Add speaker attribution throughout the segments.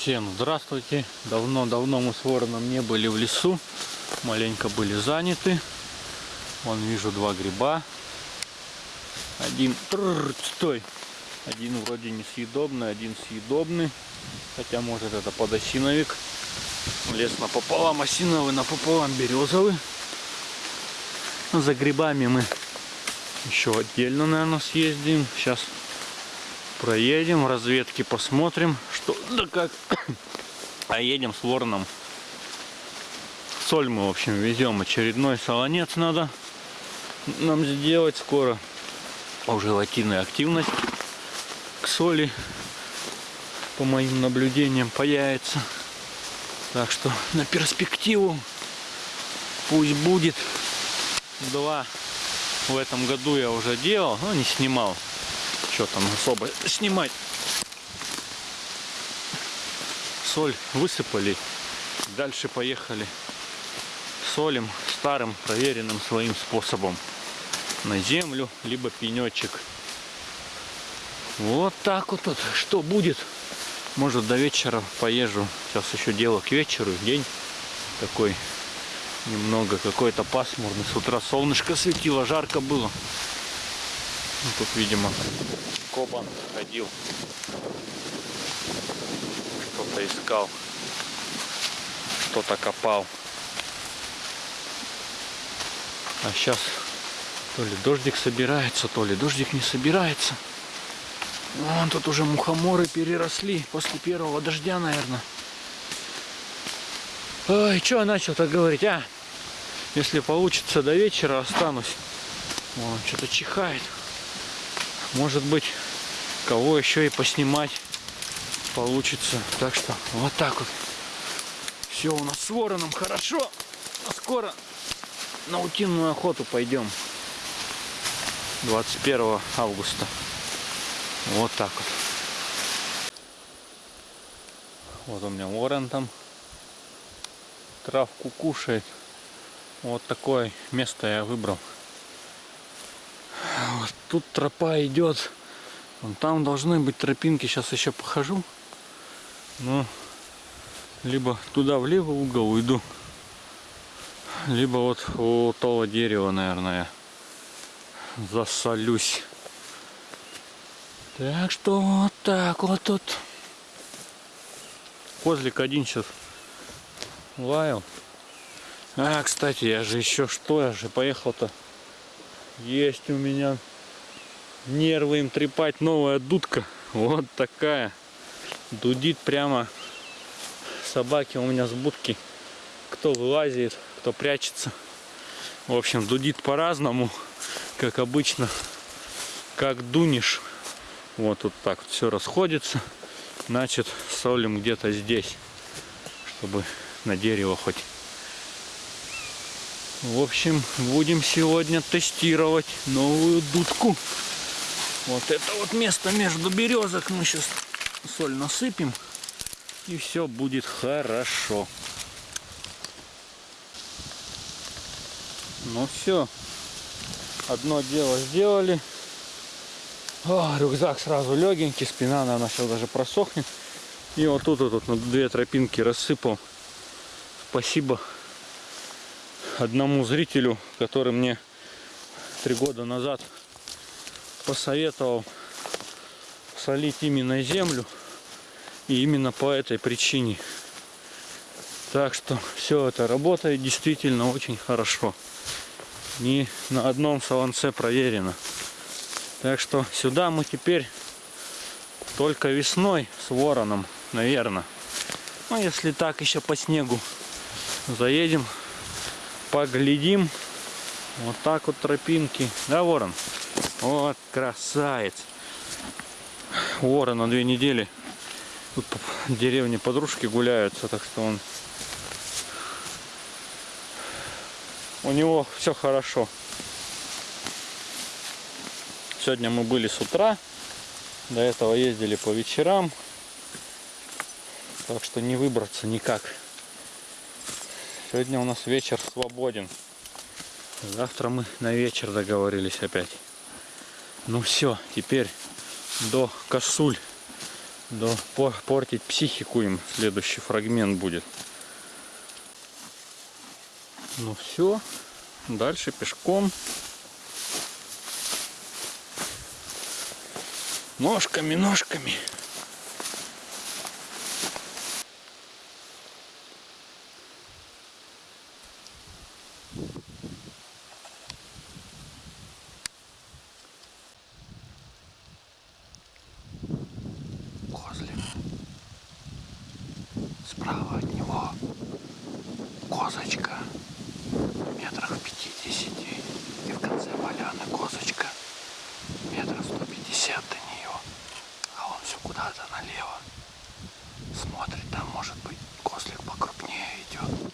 Speaker 1: Всем здравствуйте. Давно-давно мы с вороном не были в лесу. Маленько были заняты. Вон вижу два гриба. Один... Трррр, стой! Один вроде несъедобный, один съедобный. Хотя может это подосиновик. Лес напополам осиновый, напополам березовый. За грибами мы еще отдельно, наверное, съездим. Сейчас проедем, разведки посмотрим, что да как. А едем с вороном. Соль мы, в общем, везем. Очередной солонец надо нам сделать скоро. Уже латинная активность к соли, по моим наблюдениям, появится. Так что на перспективу пусть будет. Два в этом году я уже делал, но не снимал что там особо снимать. Соль высыпали, дальше поехали солим старым проверенным своим способом на землю, либо пенечек. Вот так вот, вот. Что будет? Может до вечера поезжу. Сейчас еще дело к вечеру. День такой немного какой-то пасмурный. С утра солнышко светило, жарко было. Ну, тут, видимо, Кобан ходил. Что-то искал. Что-то копал. А сейчас то ли дождик собирается, то ли дождик не собирается. Вон тут уже мухоморы переросли после первого дождя, наверное. Ой, что начал так говорить, а? Если получится до вечера, останусь. Вон, что-то чихает. Может быть, кого еще и поснимать получится. Так что вот так вот. Все у нас с вороном хорошо. А скоро на утиную охоту пойдем. 21 августа. Вот так вот. Вот у меня ворон там травку кушает. Вот такое место я выбрал. Тут тропа идет. Вон там должны быть тропинки. Сейчас еще похожу. Ну, либо туда влево угол уйду. Либо вот у того дерева, наверное, засолюсь. Так что вот так вот тут. Козлик один сейчас лаял. А, кстати, я же еще что, я же поехал-то есть у меня нервы им трепать новая дудка. Вот такая. Дудит прямо. Собаки у меня с будки. Кто вылазит, кто прячется. В общем, дудит по-разному, как обычно. Как дунешь. Вот тут так вот все расходится. Значит, солим где-то здесь, чтобы на дерево хоть в общем, будем сегодня тестировать новую дудку. Вот это вот место между березок мы сейчас соль насыпем. И все будет хорошо. Ну все. Одно дело сделали. О, рюкзак сразу легенький, спина, наверное, сейчас даже просохнет. И вот тут вот, вот на две тропинки рассыпал. Спасибо одному зрителю, который мне три года назад посоветовал солить именно землю. И именно по этой причине. Так что все это работает действительно очень хорошо. Не на одном солонце проверено. Так что сюда мы теперь только весной с вороном, наверное. Ну, если так еще по снегу заедем, поглядим. Вот так вот тропинки. Да, ворон? Вот красавец. Ворон на две недели. Тут по деревне подружки гуляются, так что он... У него все хорошо. Сегодня мы были с утра. До этого ездили по вечерам. Так что не выбраться никак. Сегодня у нас вечер свободен. Завтра мы на вечер договорились опять. Ну все, теперь до косуль Да, по- портить психику им следующий фрагмент будет. Ну все, дальше пешком. Ножками, ножками. Козлик. Справа от него козочка метрах в 50 и в конце поляны козочка метров 150 до нее а он все куда-то налево смотрит там может быть козлик покрупнее идет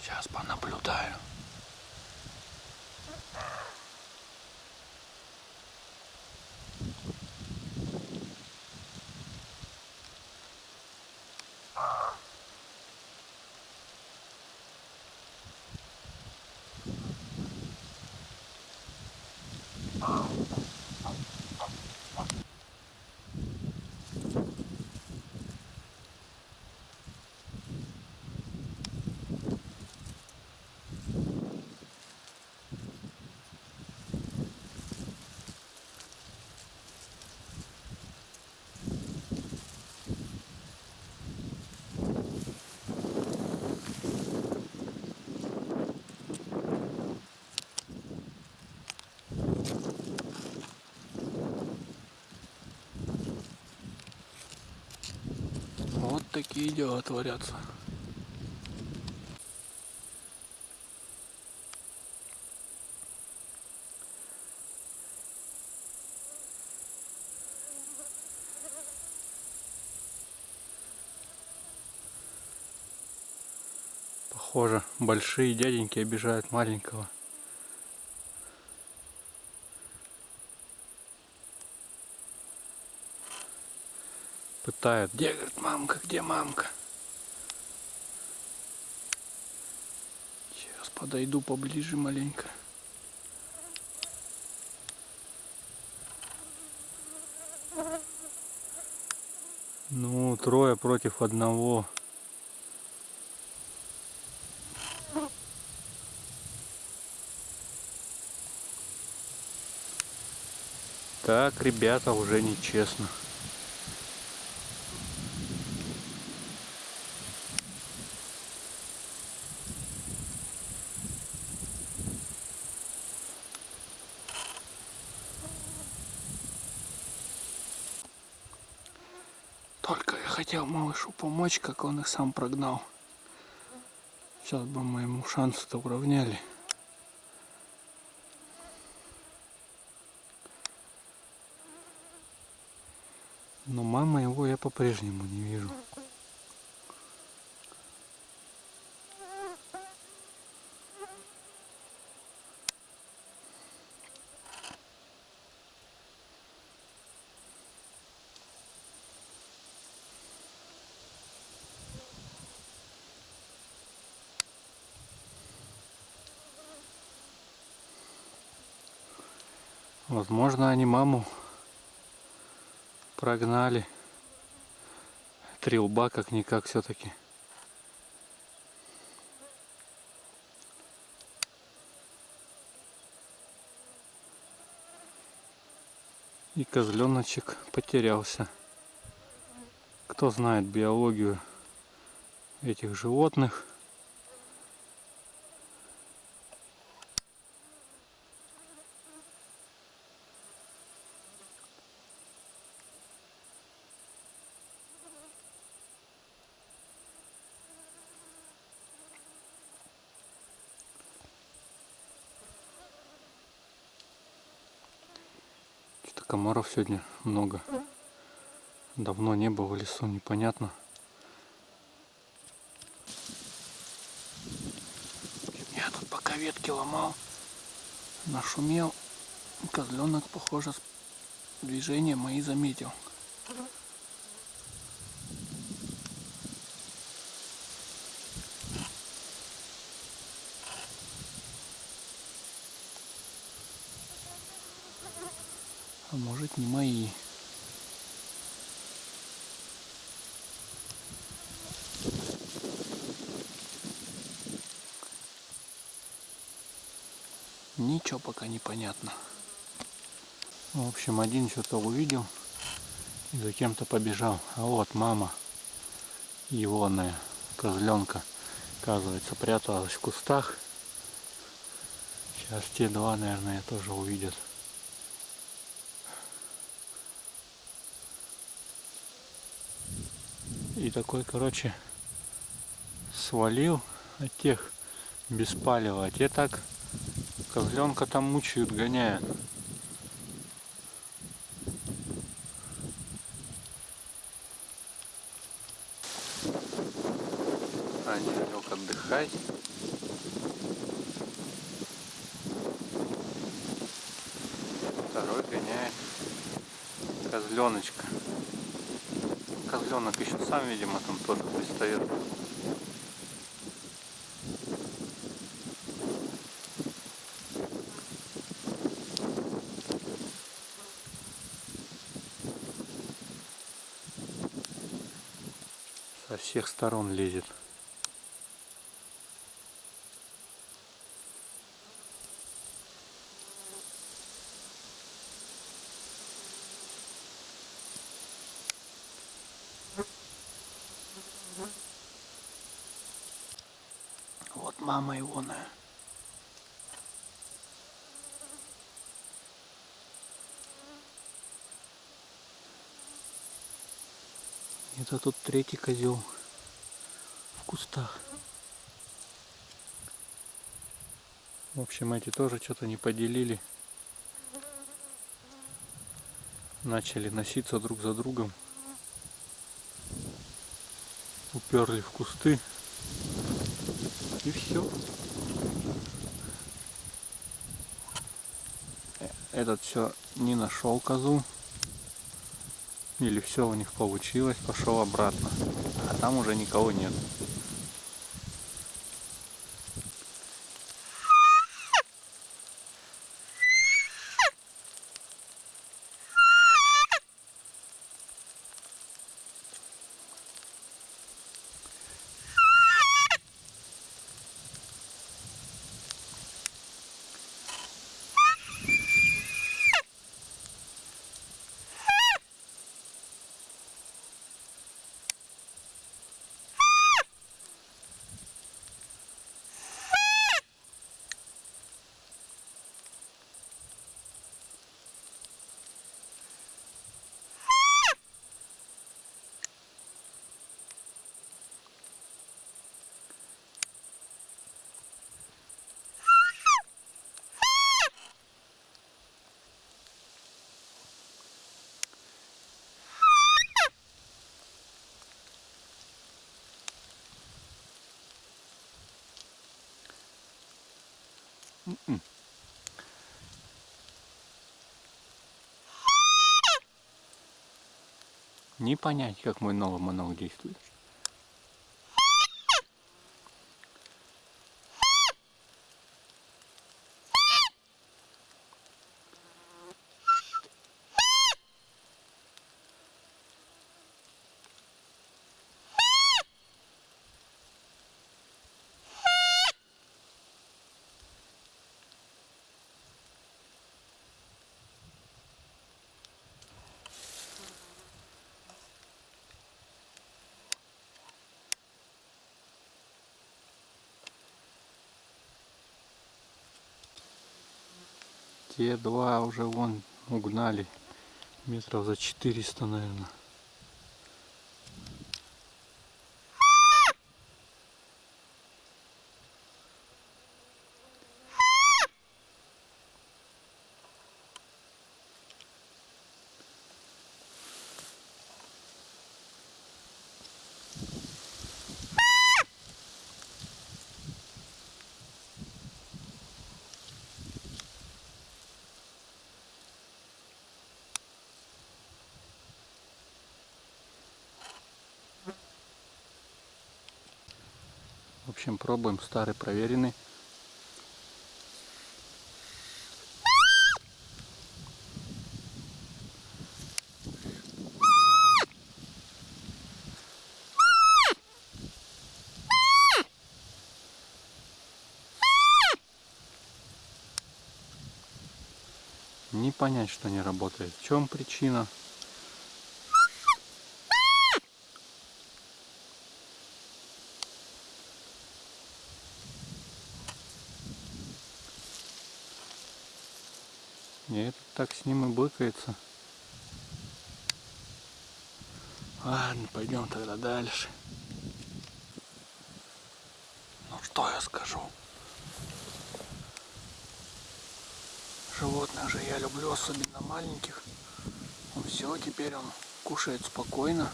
Speaker 1: сейчас понаблюдаю Вот такие дела творятся. Похоже, большие дяденьки обижают маленького. Пытают. Где, говорит, мамка, где мамка? Сейчас подойду поближе маленько. Ну, трое против одного. Так, ребята, уже нечестно. Только я хотел малышу помочь, как он их сам прогнал. Сейчас бы мы ему шансы-то уравняли. Но мама его я по-прежнему не вижу. Возможно, они маму прогнали. Три лба как-никак все-таки. И козленочек потерялся. Кто знает биологию этих животных, Что-то комаров сегодня много. Давно не было в лесу, непонятно. Я тут пока ветки ломал, нашумел. Козленок, похоже, движения мои заметил. А может не мои. Ничего пока не понятно. В общем, один что-то увидел и за кем-то побежал. А вот мама егоная козленка, оказывается, пряталась в кустах. Сейчас те два, наверное, тоже увидят. И такой, короче, свалил от тех без палева. А те так козленка там мучают, гоняют. Они лег отдыхать. Второй гоняет козленочка. Козленок еще сам, видимо, там тоже пристает. Со всех сторон лезет. Вот мама его на. Это тут третий козел кустах. В общем, эти тоже что-то не поделили. Начали носиться друг за другом. Уперли в кусты. И все. Этот все не нашел козу. Или все у них получилось, пошел обратно. А там уже никого нет. Не понять, как мой новый монолог действует. Те два уже вон угнали. Метров за 400, наверное. Пробуем старый проверенный. не понять, что не работает. В чем причина? Быкается. Ладно, пойдем тогда дальше. Ну что я скажу? Животных же я люблю, особенно маленьких. Он все, теперь он кушает спокойно.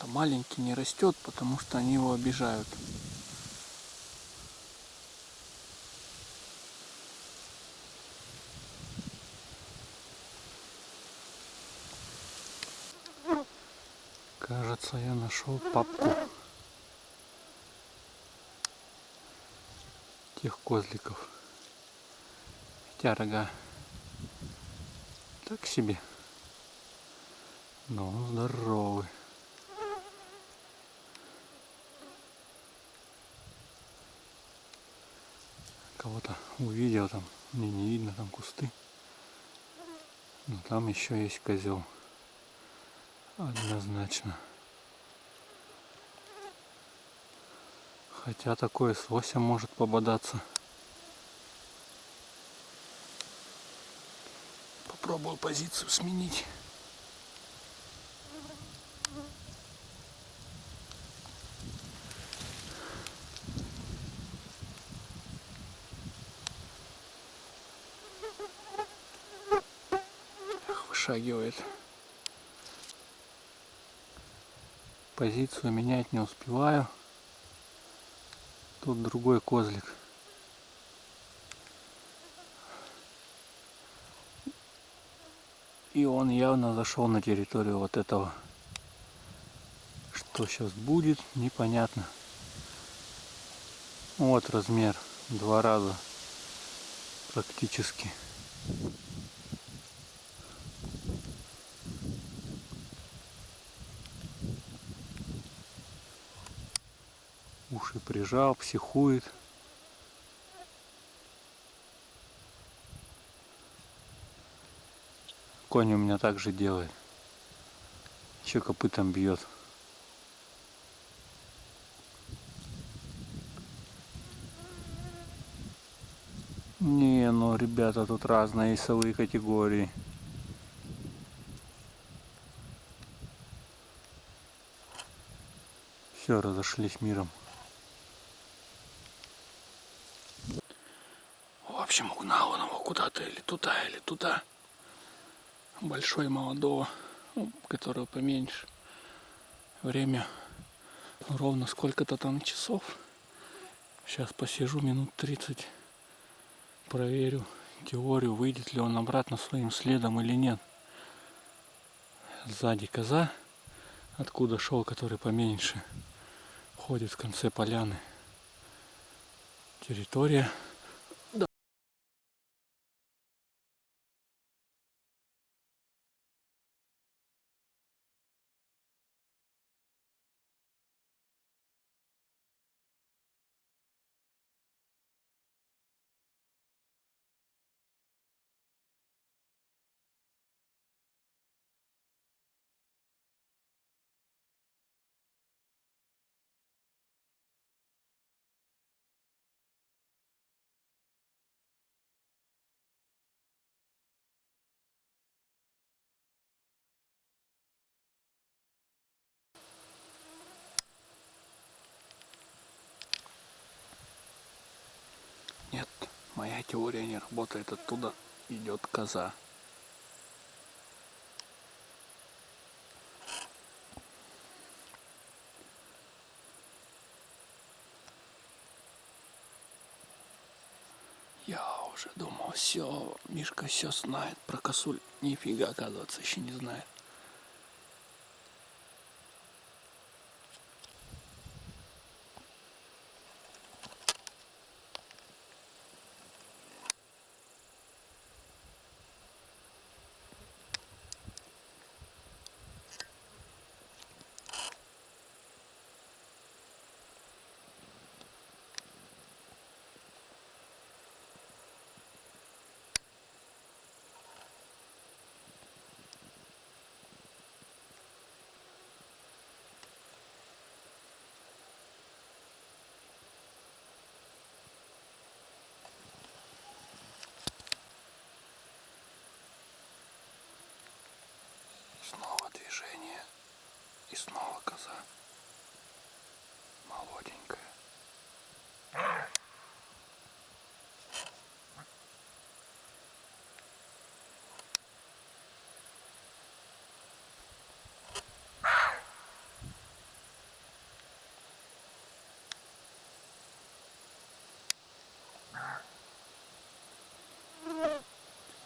Speaker 1: А маленький не растет, потому что они его обижают. Кажется, я нашел папку тех козликов. Хотя рога так себе. Но он здоровый. Кого-то увидел там, мне не видно там кусты. Но там еще есть козел. Однозначно. Хотя такое с лосем может пободаться. Попробую позицию сменить. Вышагивает. Позицию менять не успеваю. Тут другой козлик. И он явно зашел на территорию вот этого. Что сейчас будет, непонятно. Вот размер. Два раза практически. Прижал, психует. Конь у меня также делает. Еще копытом бьет. Не, ну ребята, тут разные весовые категории. Все, разошлись миром. В общем, угнал он его куда-то или туда, или туда большой молодого, ну, которого поменьше. Время ровно сколько-то там часов. Сейчас посижу минут 30, проверю теорию, выйдет ли он обратно своим следом или нет. Сзади коза, откуда шел, который поменьше, ходит в конце поляны. Территория теория не работает. Оттуда идет коза. Я уже думал, все, Мишка все знает про косуль. Нифига, оказывается, еще не знает. И снова коза. Молоденькая.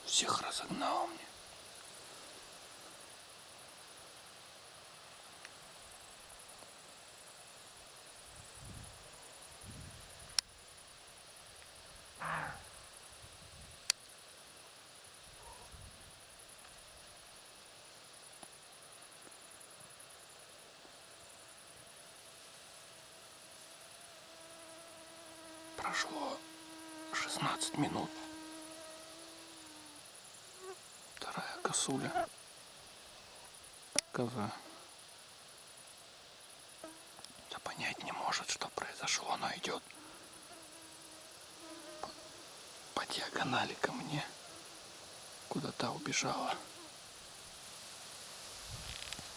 Speaker 1: Всех разогнал мне. Прошло 16 минут. Вторая косуля. Коза. Да понять не может, что произошло. Она идет по, по диагонали ко мне. Куда-то убежала.